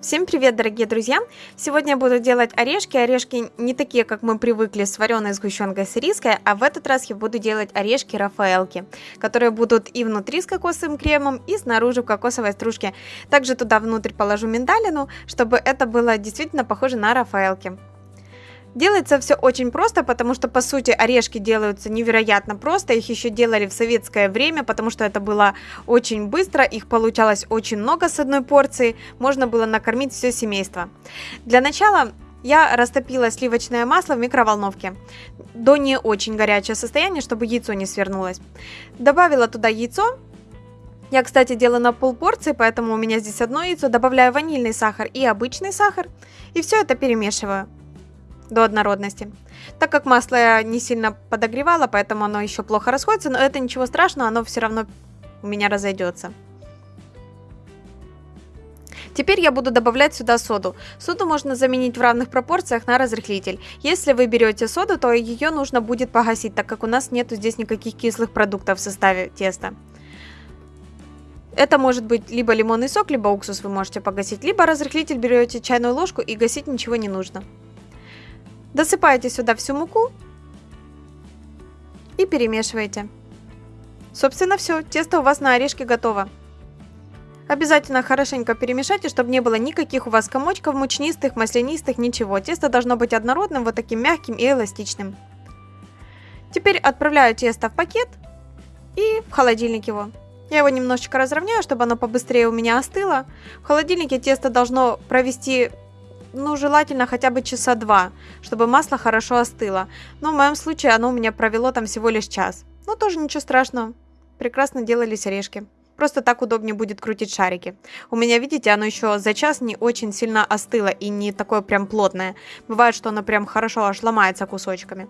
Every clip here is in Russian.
Всем привет, дорогие друзья! Сегодня я буду делать орешки. Орешки не такие, как мы привыкли с вареной сгущенкой с риской, а в этот раз я буду делать орешки Рафаэлки, которые будут и внутри с кокосовым кремом, и снаружи в кокосовой стружке. Также туда внутрь положу миндалину, чтобы это было действительно похоже на Рафаэлки. Делается все очень просто, потому что, по сути, орешки делаются невероятно просто. Их еще делали в советское время, потому что это было очень быстро. Их получалось очень много с одной порции. Можно было накормить все семейство. Для начала я растопила сливочное масло в микроволновке до не очень горячего состояния, чтобы яйцо не свернулось. Добавила туда яйцо. Я, кстати, делаю на пол порции, поэтому у меня здесь одно яйцо. Добавляю ванильный сахар и обычный сахар. И все это перемешиваю до однородности. Так как масло я не сильно подогревала, поэтому оно еще плохо расходится, но это ничего страшного, оно все равно у меня разойдется. Теперь я буду добавлять сюда соду. Соду можно заменить в равных пропорциях на разрыхлитель. Если вы берете соду, то ее нужно будет погасить, так как у нас нету здесь никаких кислых продуктов в составе теста. Это может быть либо лимонный сок, либо уксус вы можете погасить, либо разрыхлитель берете чайную ложку и гасить ничего не нужно. Досыпаете сюда всю муку и перемешиваете. Собственно все, тесто у вас на орешке готово. Обязательно хорошенько перемешайте, чтобы не было никаких у вас комочков мучнистых, маслянистых, ничего. Тесто должно быть однородным, вот таким мягким и эластичным. Теперь отправляю тесто в пакет и в холодильник его. Я его немножечко разровняю, чтобы оно побыстрее у меня остыло. В холодильнике тесто должно провести ну, желательно хотя бы часа два, чтобы масло хорошо остыло. Но в моем случае оно у меня провело там всего лишь час. Но тоже ничего страшного. Прекрасно делались орешки. Просто так удобнее будет крутить шарики. У меня, видите, оно еще за час не очень сильно остыло и не такое прям плотное. Бывает, что оно прям хорошо аж ломается кусочками.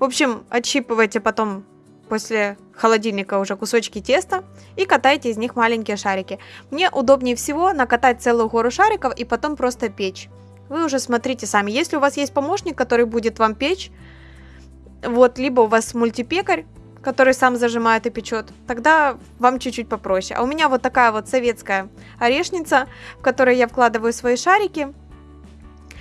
В общем, отщипывайте потом после холодильника уже кусочки теста и катайте из них маленькие шарики. Мне удобнее всего накатать целую гору шариков и потом просто печь. Вы уже смотрите сами. Если у вас есть помощник, который будет вам печь, вот, либо у вас мультипекарь, который сам зажимает и печет, тогда вам чуть-чуть попроще. А у меня вот такая вот советская орешница, в которой я вкладываю свои шарики.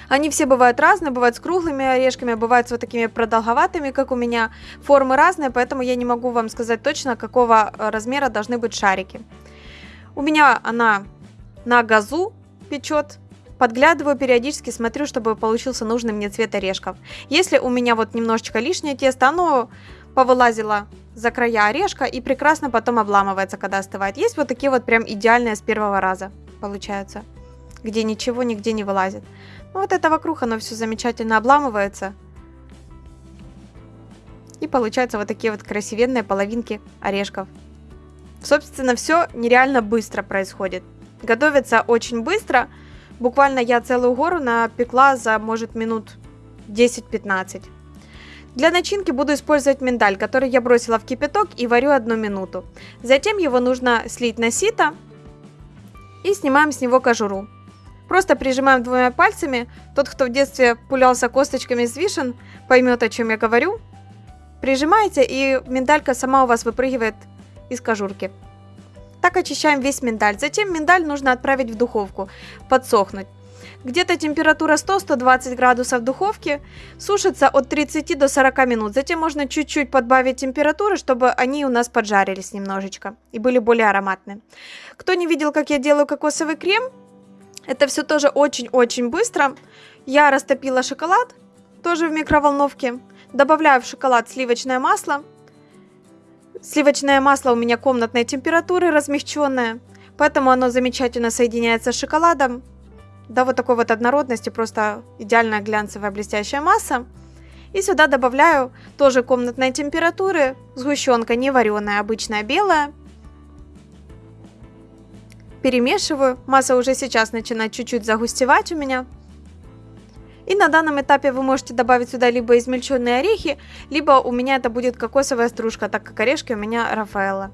Они все бывают разные, бывают с круглыми орешками, бывают с вот такими продолговатыми, как у меня. Формы разные, поэтому я не могу вам сказать точно, какого э, размера должны быть шарики. У меня она на газу печет, Подглядываю периодически, смотрю, чтобы получился нужный мне цвет орешков. Если у меня вот немножечко лишнее тесто, оно повылазило за края орешка и прекрасно потом обламывается, когда остывает. Есть вот такие вот прям идеальные с первого раза получаются, где ничего нигде не вылазит. Ну вот это вокруг оно все замечательно обламывается. И получаются вот такие вот красивенные половинки орешков. Собственно, все нереально быстро происходит. Готовится очень быстро. Буквально я целую гору напекла за, может, минут 10-15. Для начинки буду использовать миндаль, который я бросила в кипяток и варю одну минуту. Затем его нужно слить на сито и снимаем с него кожуру. Просто прижимаем двумя пальцами. Тот, кто в детстве пулялся косточками из вишен, поймет, о чем я говорю. Прижимаете, и миндалька сама у вас выпрыгивает из кожурки. Так очищаем весь миндаль. Затем миндаль нужно отправить в духовку, подсохнуть. Где-то температура 100-120 градусов в духовке, сушится от 30 до 40 минут. Затем можно чуть-чуть подбавить температуры, чтобы они у нас поджарились немножечко и были более ароматные. Кто не видел, как я делаю кокосовый крем, это все тоже очень-очень быстро. Я растопила шоколад, тоже в микроволновке. Добавляю в шоколад сливочное масло, Сливочное масло у меня комнатной температуры, размягченное, поэтому оно замечательно соединяется с шоколадом. Да, вот такой вот однородности, просто идеальная глянцевая блестящая масса. И сюда добавляю тоже комнатной температуры, сгущенка не вареная, обычная белая. Перемешиваю, масса уже сейчас начинает чуть-чуть загустевать у меня. И на данном этапе вы можете добавить сюда либо измельченные орехи, либо у меня это будет кокосовая стружка, так как орешки у меня Рафаэлла.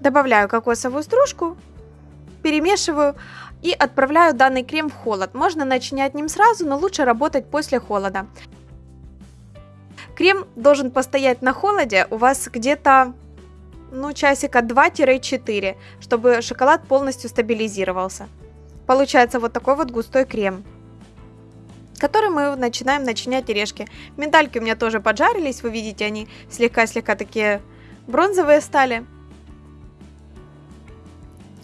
Добавляю кокосовую стружку, перемешиваю и отправляю данный крем в холод. Можно начинять ним сразу, но лучше работать после холода. Крем должен постоять на холоде у вас где-то ну, часика 2-4, чтобы шоколад полностью стабилизировался. Получается вот такой вот густой крем который мы начинаем начинять орешки. Миндальки у меня тоже поджарились, вы видите, они слегка-слегка такие бронзовые стали.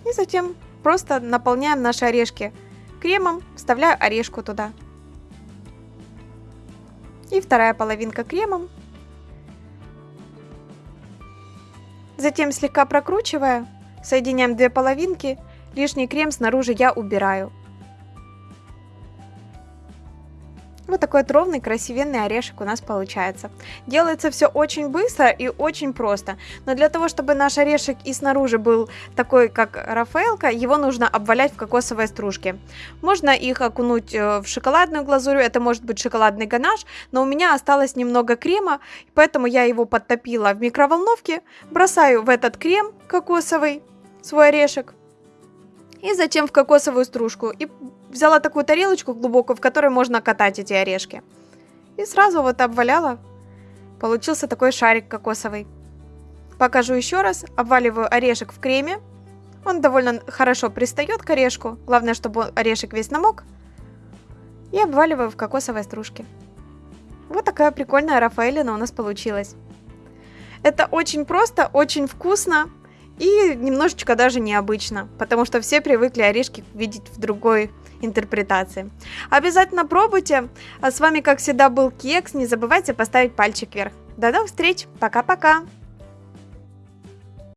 И затем просто наполняем наши орешки кремом, вставляю орешку туда. И вторая половинка кремом. Затем слегка прокручивая, соединяем две половинки, лишний крем снаружи я убираю. Вот такой вот ровный, красивенный орешек у нас получается. Делается все очень быстро и очень просто. Но для того, чтобы наш орешек и снаружи был такой, как Рафаэлка, его нужно обвалять в кокосовой стружке. Можно их окунуть э, в шоколадную глазурь, это может быть шоколадный ганаш, но у меня осталось немного крема, поэтому я его подтопила в микроволновке, бросаю в этот крем кокосовый, свой орешек, и затем в кокосовую стружку. И взяла такую тарелочку глубокую, в которой можно катать эти орешки. И сразу вот обваляла. Получился такой шарик кокосовый. Покажу еще раз. Обваливаю орешек в креме. Он довольно хорошо пристает к орешку. Главное, чтобы орешек весь намок. И обваливаю в кокосовой стружке. Вот такая прикольная Рафаэлина у нас получилась. Это очень просто, очень вкусно. И немножечко даже необычно, потому что все привыкли орешки видеть в другой интерпретации. Обязательно пробуйте. А с вами, как всегда, был Кекс. Не забывайте поставить пальчик вверх. До новых встреч. Пока-пока.